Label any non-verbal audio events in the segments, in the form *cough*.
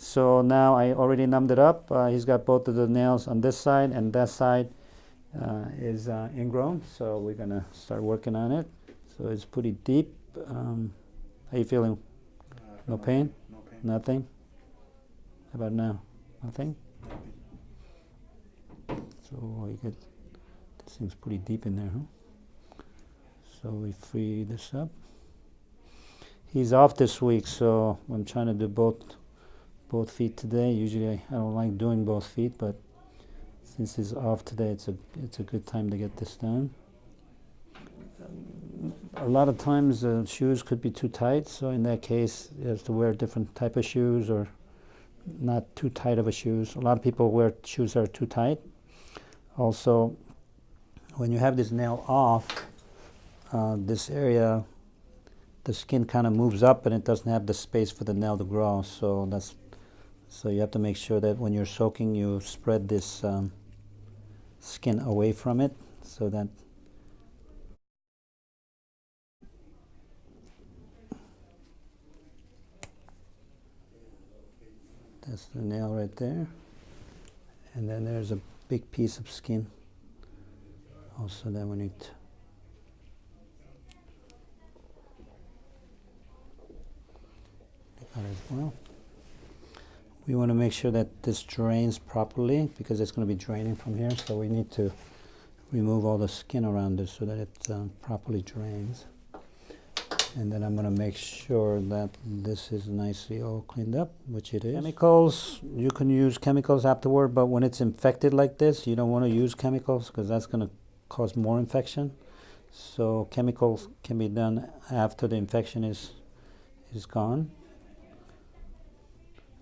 So now I already numbed it up. Uh, he's got both of the nails on this side and that side uh, is uh, ingrown. So we're gonna start working on it. So it's pretty deep. Um, how you feeling? No pain? No pain. Nothing? How about now? Nothing? So you get, this thing's pretty deep in there, huh? So we free this up. He's off this week, so I'm trying to do both both feet today. Usually I, I don't like doing both feet, but since he's off today, it's a it's a good time to get this done. A lot of times the shoes could be too tight, so in that case, you have to wear different type of shoes or not too tight of a shoes. A lot of people wear shoes that are too tight. Also, when you have this nail off, uh, this area, the skin kind of moves up and it doesn't have the space for the nail to grow. So that's so you have to make sure that when you're soaking, you spread this um, skin away from it so that That's the nail right there. And then there's a big piece of skin also that we need to that as well. We want to make sure that this drains properly because it's going to be draining from here so we need to remove all the skin around it so that it um, properly drains and then I'm going to make sure that this is nicely all cleaned up, which it is. Chemicals, you can use chemicals afterward, but when it's infected like this, you don't want to use chemicals because that's going to cause more infection. So chemicals can be done after the infection is is gone.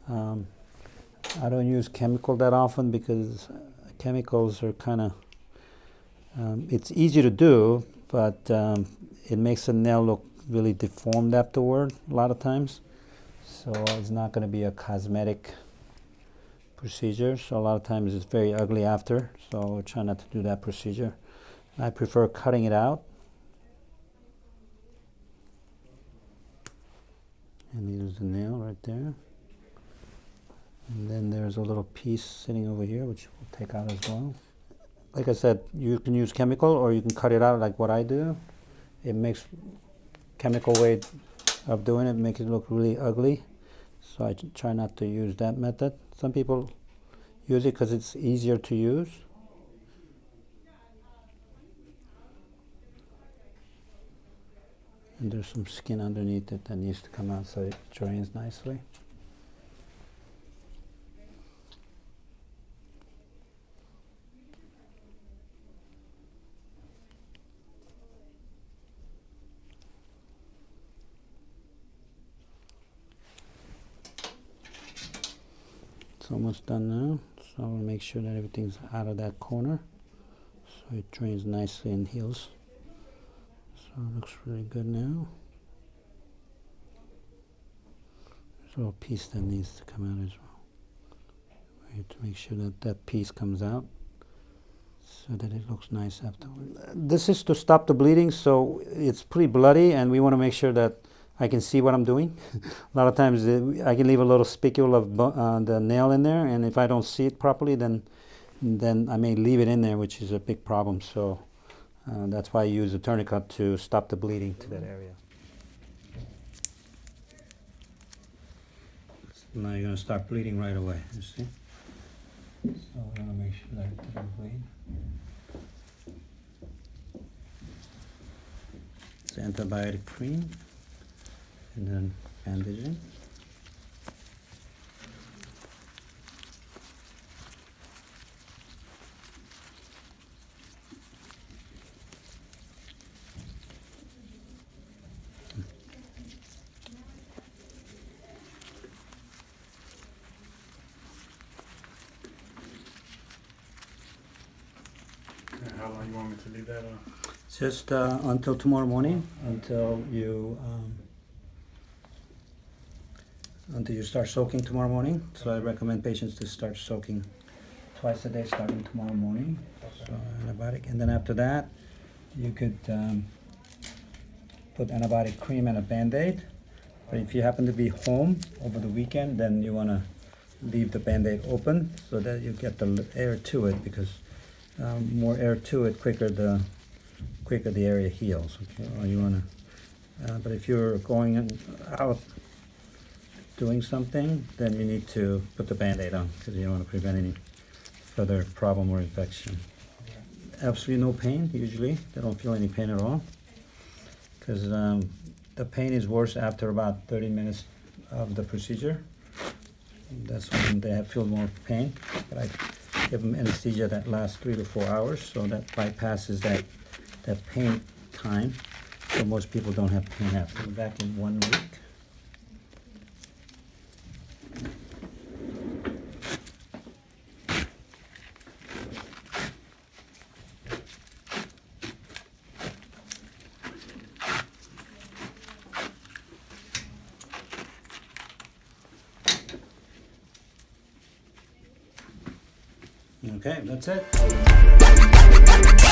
Um, I don't use chemical that often because chemicals are kind of um, it's easy to do, but um, it makes the nail look really deformed afterward a lot of times. So it's not going to be a cosmetic procedure. So a lot of times it's very ugly after. So try not to do that procedure. I prefer cutting it out. And here's the nail right there. And then there's a little piece sitting over here, which we'll take out as well. Like I said, you can use chemical or you can cut it out like what I do. It makes chemical way of doing it make it look really ugly. So I try not to use that method. Some people use it because it's easier to use. And there's some skin underneath it that needs to come out so it drains nicely. It's almost done now. So I'll make sure that everything's out of that corner. So it drains nicely and heals. So it looks really good now. There's a little piece that needs to come out as well. We have to make sure that that piece comes out so that it looks nice afterwards. This is to stop the bleeding, so it's pretty bloody and we want to make sure that I can see what I'm doing. *laughs* a lot of times I can leave a little spicule of uh, the nail in there, and if I don't see it properly, then then I may leave it in there, which is a big problem. So uh, that's why I use a tourniquet to stop the bleeding to that area. Now you're going to start bleeding right away, you see? So we're going to make sure that it doesn't bleed. It's antibiotic cream and then bandaging. And how long you want me to leave that on? Just uh, until tomorrow morning, until you um, until you start soaking tomorrow morning. So I recommend patients to start soaking twice a day starting tomorrow morning. So antibiotic, and then after that, you could um, put antibiotic cream and a band-aid. But if you happen to be home over the weekend, then you want to leave the Band-Aid open so that you get the air to it because um, more air to it, quicker the quicker the area heals. Okay, or you wanna. Uh, but if you're going out doing something, then you need to put the Band-Aid on because you don't want to prevent any further problem or infection. Absolutely no pain usually. They don't feel any pain at all because um, the pain is worse after about 30 minutes of the procedure. That's when they have feel more pain. But I give them anesthesia that lasts three to four hours, so that bypasses that that pain time. So most people don't have pain after. Back in one week. Okay, that's it.